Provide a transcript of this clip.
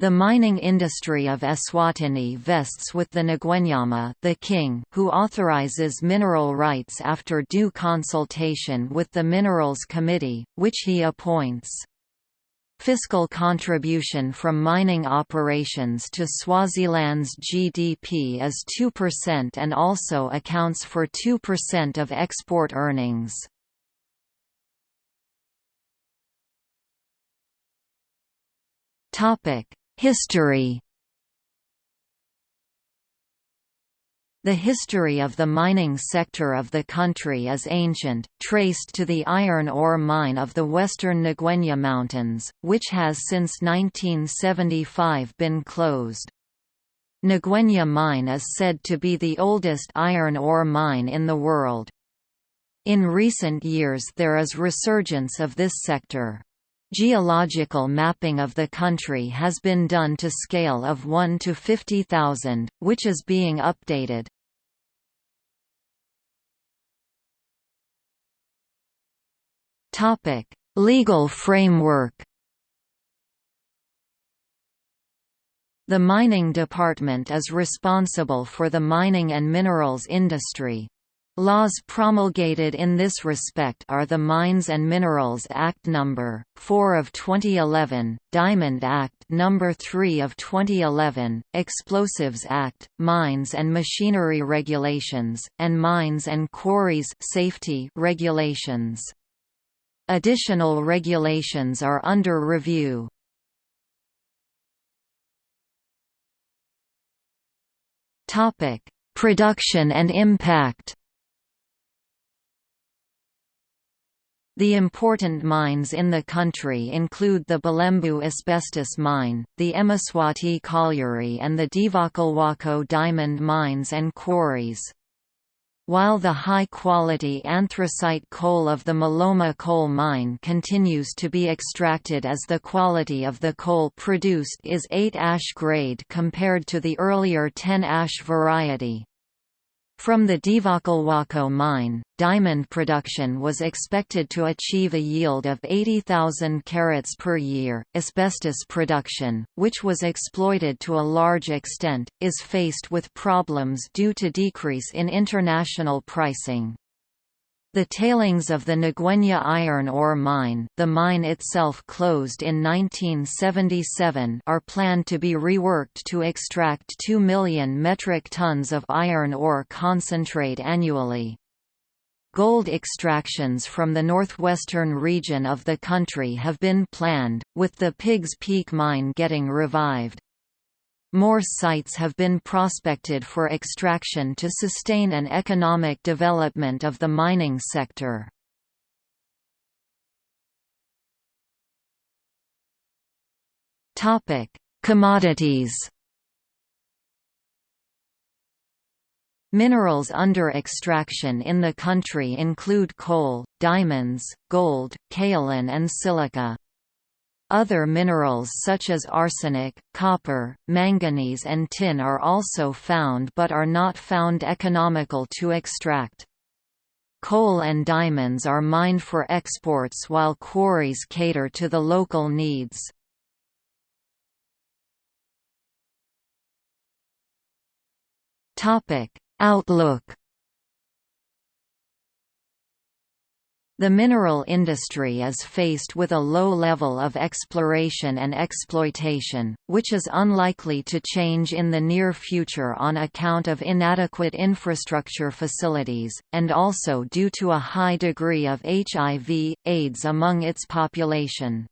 The mining industry of Eswatini vests with the Ngwenyama the king, who authorizes mineral rights after due consultation with the Minerals Committee, which he appoints. Fiscal contribution from mining operations to Swaziland's GDP is 2% and also accounts for 2% of export earnings. History The history of the mining sector of the country is ancient, traced to the iron ore mine of the western Ngwenya Mountains, which has since 1975 been closed. Ngwenya Mine is said to be the oldest iron ore mine in the world. In recent years there is resurgence of this sector. Geological mapping of the country has been done to scale of 1 to 50,000, which is being updated. Topic: Legal framework. The Mining Department is responsible for the mining and minerals industry. Laws promulgated in this respect are the Mines and Minerals Act No. 4 of 2011, Diamond Act No. 3 of 2011, Explosives Act, Mines and Machinery Regulations, and Mines and Quarries Safety Regulations. Additional regulations are under review. Production and impact. The important mines in the country include the Bulembu asbestos mine, the Emaswati colliery and the Dvokolwako diamond mines and quarries. While the high-quality anthracite coal of the Maloma coal mine continues to be extracted as the quality of the coal produced is 8 ash grade compared to the earlier 10 ash variety. From the Dvokolwako mine, diamond production was expected to achieve a yield of 80,000 carats per year. Asbestos production, which was exploited to a large extent, is faced with problems due to decrease in international pricing. The tailings of the Ngwenya iron ore mine the mine itself closed in 1977 are planned to be reworked to extract 2 million metric tons of iron ore concentrate annually. Gold extractions from the northwestern region of the country have been planned, with the Piggs Peak mine getting revived. More sites have been prospected for extraction to sustain an economic development of the mining sector. Commodities Minerals under extraction in the country include coal, diamonds, gold, kaolin and silica. Other minerals such as arsenic, copper, manganese and tin are also found but are not found economical to extract. Coal and diamonds are mined for exports while quarries cater to the local needs. Outlook The mineral industry is faced with a low level of exploration and exploitation, which is unlikely to change in the near future on account of inadequate infrastructure facilities, and also due to a high degree of HIV, AIDS among its population.